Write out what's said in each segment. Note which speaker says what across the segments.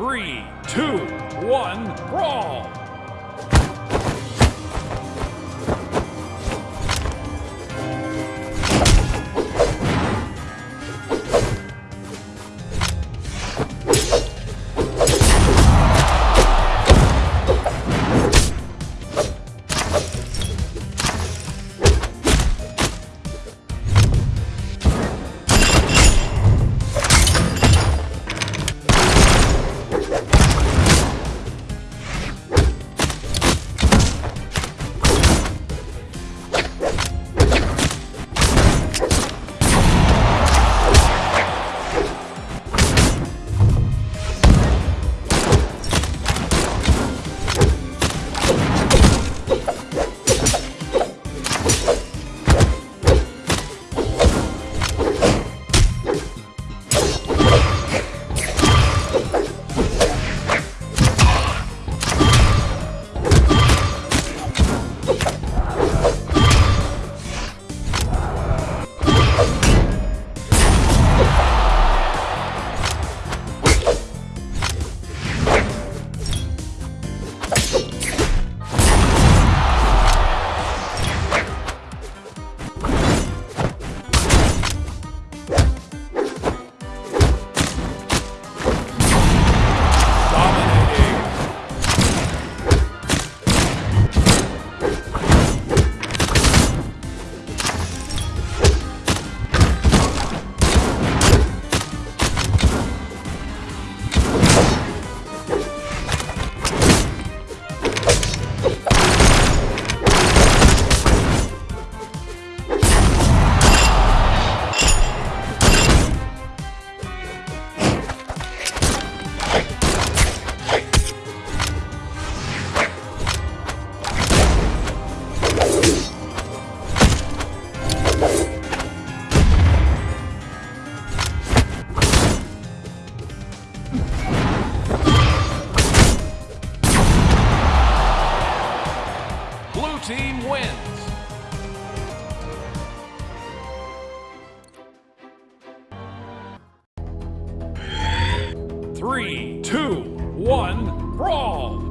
Speaker 1: Three, two, one, brawl! Team wins. Three, two, one, brawl!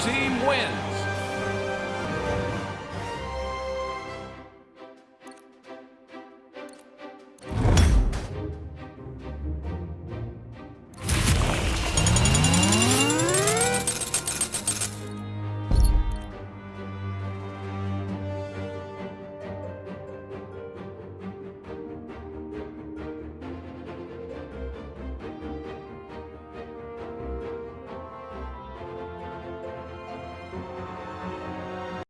Speaker 1: team wins.